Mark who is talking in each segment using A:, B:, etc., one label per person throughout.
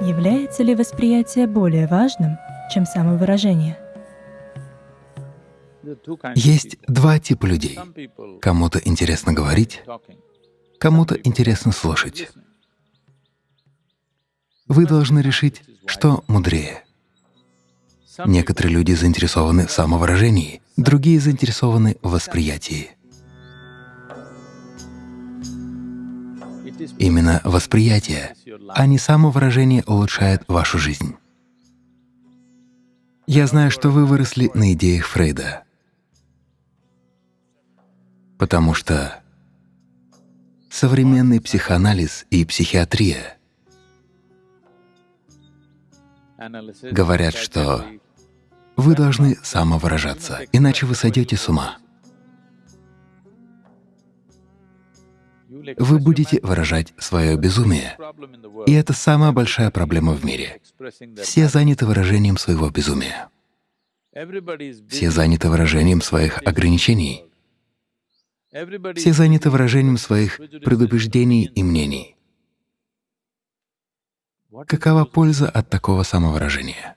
A: Является ли восприятие более важным, чем самовыражение?
B: Есть два типа людей. Кому-то интересно говорить, кому-то интересно слушать. Вы должны решить, что мудрее. Некоторые люди заинтересованы в самовыражении, другие заинтересованы в восприятии. Именно восприятие, а не самовыражение улучшает вашу жизнь. Я знаю, что вы выросли на идеях Фрейда, потому что современный психоанализ и психиатрия говорят, что вы должны самовыражаться, иначе вы сойдете с ума. Вы будете выражать свое безумие. И это самая большая проблема в мире. Все заняты выражением своего безумия. Все заняты выражением своих ограничений. Все заняты выражением своих предубеждений и мнений. Какова польза от такого самовыражения?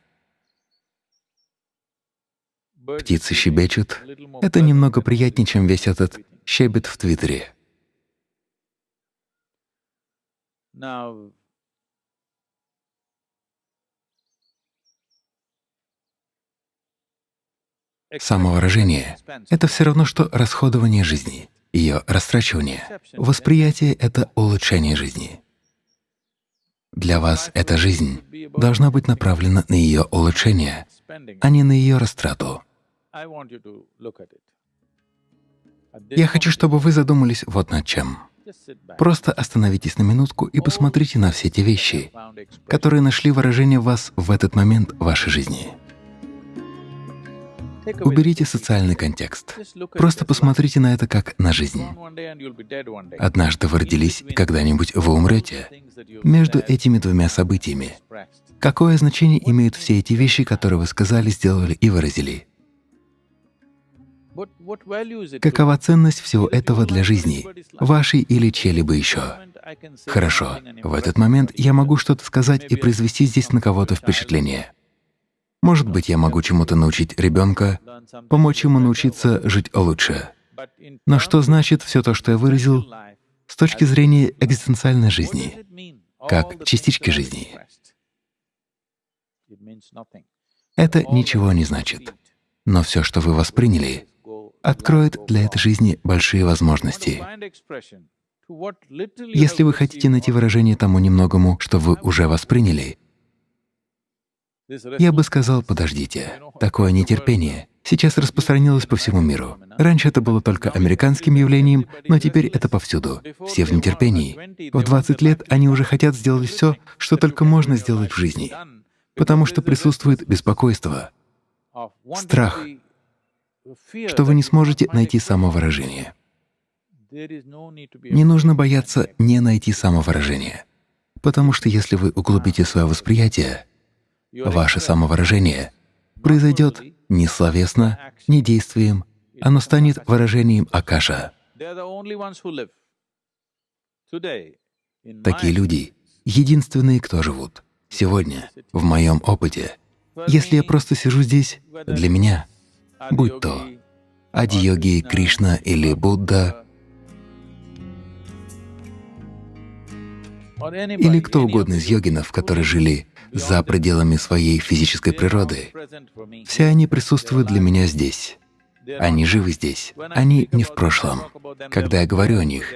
B: Птицы щебечут. Это немного приятнее, чем весь этот щебет в Твиттере. Самовыражение — это все равно, что расходование жизни, ее растрачивание. Восприятие — это улучшение жизни. Для вас эта жизнь должна быть направлена на ее улучшение, а не на ее растрату. Я хочу, чтобы вы задумались вот над чем. Просто остановитесь на минутку и посмотрите на все те вещи, которые нашли выражение в вас в этот момент вашей жизни. Уберите социальный контекст. Просто посмотрите на это как на жизнь. Однажды вы родились, и когда-нибудь вы умрете. Между этими двумя событиями какое значение имеют все эти вещи, которые вы сказали, сделали и выразили? Какова ценность всего этого для жизни, вашей или чьей-либо еще? Хорошо, в этот момент я могу что-то сказать и произвести здесь на кого-то впечатление. Может быть, я могу чему-то научить ребенка, помочь ему научиться жить лучше. Но что значит все то, что я выразил с точки зрения экзистенциальной жизни, как частички жизни? Это ничего не значит. Но все, что вы восприняли, откроет для этой жизни большие возможности. Если вы хотите найти выражение тому немногому, что вы уже восприняли, я бы сказал, подождите, такое нетерпение сейчас распространилось по всему миру. Раньше это было только американским явлением, но теперь это повсюду. Все в нетерпении. В 20 лет они уже хотят сделать все, что только можно сделать в жизни, потому что присутствует беспокойство, страх, что вы не сможете найти самовыражение. Не нужно бояться не найти самовыражение, потому что если вы углубите свое восприятие, Ваше самовыражение произойдет не словесно, не действием, оно станет выражением Акаша. Такие люди — единственные, кто живут. Сегодня, в моем опыте, если я просто сижу здесь, для меня, будь то Ади-йоги, Кришна или Будда, или кто угодно из йогинов, которые жили за пределами своей физической природы. Все они присутствуют для меня здесь. Они живы здесь, они не в прошлом. Когда я говорю о них,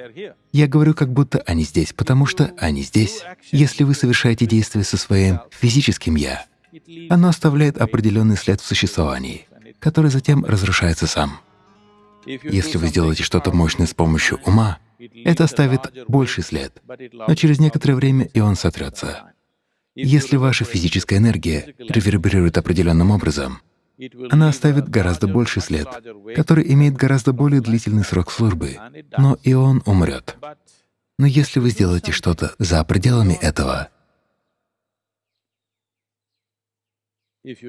B: я говорю, как будто они здесь, потому что они здесь. Если вы совершаете действие со своим физическим «я», оно оставляет определенный след в существовании, который затем разрушается сам. Если вы сделаете что-то мощное с помощью ума, это оставит больший след, но через некоторое время и он сотрется. Если ваша физическая энергия реверберирует определенным образом, она оставит гораздо больший след, который имеет гораздо более длительный срок службы, но и он умрет. Но если вы сделаете что-то за пределами этого,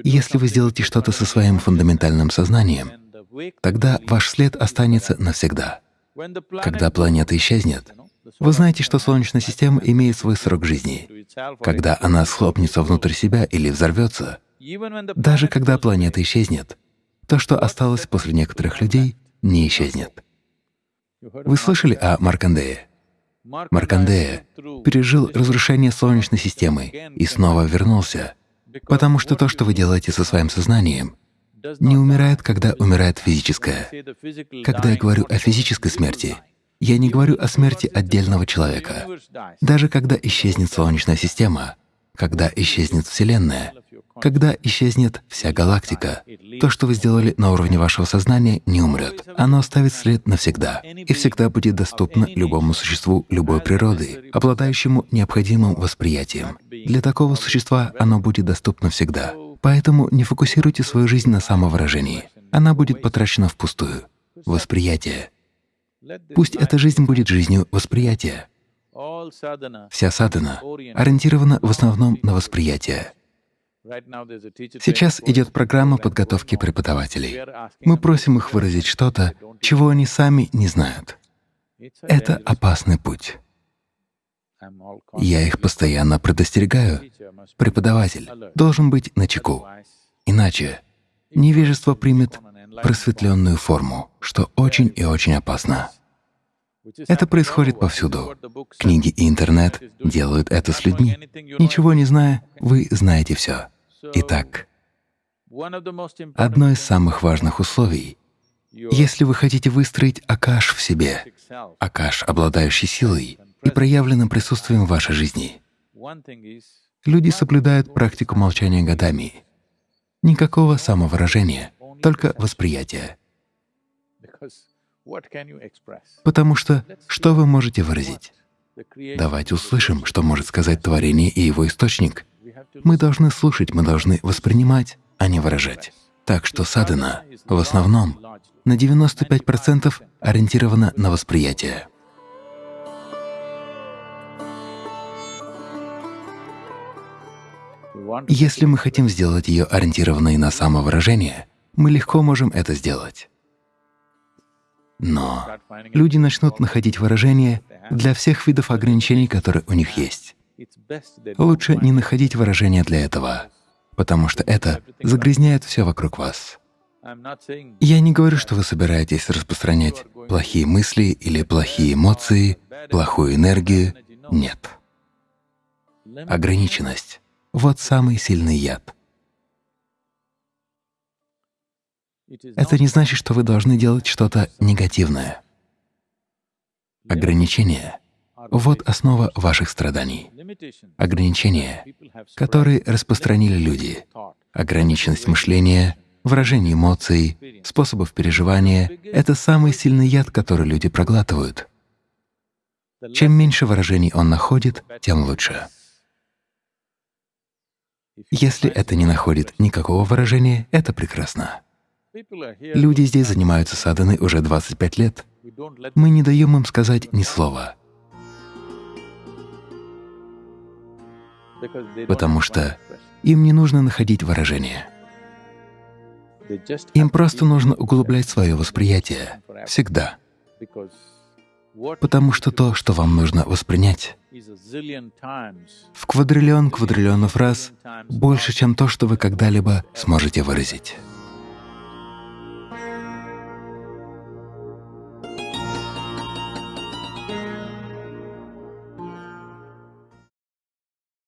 B: если вы сделаете что-то со своим фундаментальным сознанием, тогда ваш след останется навсегда. Когда планета исчезнет, Вы знаете, что Солнечная система имеет свой срок жизни. Когда она схлопнется внутрь себя или взорвется, даже когда планета исчезнет, то, что осталось после некоторых людей, не исчезнет. Вы слышали о Маркандее? Маркандея пережил разрушение Солнечной системы и снова вернулся, потому что то, что вы делаете со своим сознанием, не умирает, когда умирает физическое. Когда я говорю о физической смерти, я не говорю о смерти отдельного человека. Даже когда исчезнет Солнечная система, когда исчезнет Вселенная, когда исчезнет вся галактика, то, что вы сделали на уровне вашего сознания, не умрет. Оно оставит след навсегда и всегда будет доступно любому существу любой природы, обладающему необходимым восприятием. Для такого существа оно будет доступно всегда. Поэтому не фокусируйте свою жизнь на самовыражении. Она будет потрачена впустую. Восприятие. Пусть эта жизнь будет жизнью восприятия. Вся садхана ориентирована в основном на восприятие. Сейчас идет программа подготовки преподавателей. Мы просим их выразить что-то, чего они сами не знают. Это опасный путь. Я их постоянно предостерегаю. Преподаватель должен быть начеку. Иначе невежество примет просветленную форму, что очень и очень опасно. Это происходит повсюду. Книги и интернет делают это с людьми. Ничего не зная, вы знаете все. Итак, одно из самых важных условий — если вы хотите выстроить акаш в себе, акаш, обладающий силой и проявленным присутствием в вашей жизни, люди соблюдают практику молчания годами. Никакого самовыражения, только восприятие. Потому что что вы можете выразить? Давайте услышим, что может сказать творение и его источник. Мы должны слушать, мы должны воспринимать, а не выражать. Так что садхана в основном на 95% ориентирована на восприятие. Если мы хотим сделать ее ориентированной на самовыражение, мы легко можем это сделать. Но люди начнут находить выражения для всех видов ограничений, которые у них есть. Лучше не находить выражения для этого, потому что это загрязняет все вокруг вас. Я не говорю, что вы собираетесь распространять плохие мысли или плохие эмоции, плохую энергию. Нет. Ограниченность — вот самый сильный яд. Это не значит, что вы должны делать что-то негативное. Ограничения — вот основа ваших страданий. Ограничения, которые распространили люди, ограниченность мышления, выражение эмоций, способов переживания — это самый сильный яд, который люди проглатывают. Чем меньше выражений он находит, тем лучше. Если это не находит никакого выражения, это прекрасно. Люди здесь занимаются саданой уже 25 лет. Мы не даем им сказать ни слова, потому что им не нужно находить выражения. Им просто нужно углублять свое восприятие всегда, потому что то, что вам нужно воспринять, в квадриллион квадриллионов раз больше, чем то, что вы когда-либо сможете выразить.